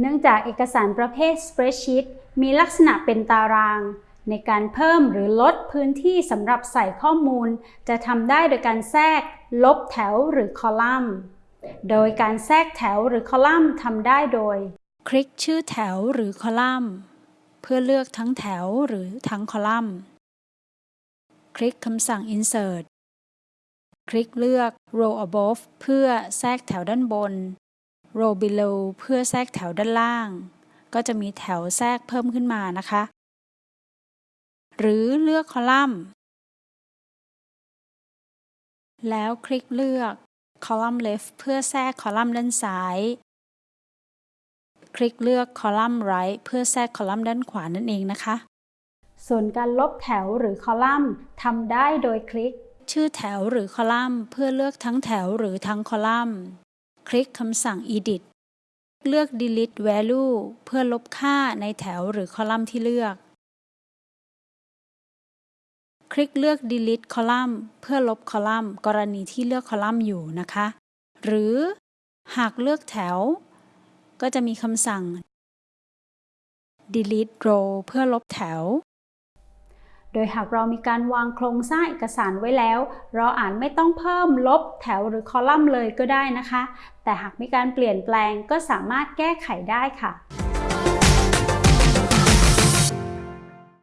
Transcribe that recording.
เนื่องจากเอกสารประเภท spreadsheet มีลักษณะเป็นตาราง ในการเพิ่มหรือลดพื้นที่สำหรับใส่ข้อมูล จะทำได้โดยการแทรก ลบแถวหรือคอลัมน์ โดยการแทรกแถวหรือคอลัมน์ทำได้โดย คลิกชื่อแถวหรือคอลัมน์ เพื่อเลือกทั้งแถวหรือทั้งคอลัมน์ คลิกคำสั่ง insert คลิกเลือก row above เพื่อแทรกแถวด้านบน row below เพื่อแทรกแถวด้านล่าง ก็จะมีแถวแทรกเพิ่มขึ้นมานะคะ หรือเลือกคอลัมน์ แล้วคลิกเลือก column left เพื่อแทรกคอลัมน์ด้านซ้าย คลิกเลือก column right เพื่อแทรกคอลัมน์ด้านขวานั่นเองนะคะ ส่วนการลบแถวหรือคอลัมน์ทำได้โดยคลิกชื่อแถวหรือคอลัมน์ เพื่อเลือกทั้งแถวหรือทั้งคอลัมน์ คลิกคำสั่ง edit เลือก delete value เพื่อลบค่าในแถวหรือคอลัมน์ที่เลือก คลิกเลือก delete column เพื่อลบคอลัมน์ กรณีที่เลือกคอลัมน์อยู่นะคะ หรือหากเลือกแถว ก็จะมีคำสั่ง delete row เพื่อลบแถว โดยหากเรามีการวางโครงสร้างเอกสารไว้แล้ว เราอาจไม่ต้องเพิ่มลบแถวหรือคอลัมน์เลยก็ได้นะคะ แต่หากมีการเปลี่ยนแปลงก็สามารถแก้ไขได้ค่ะ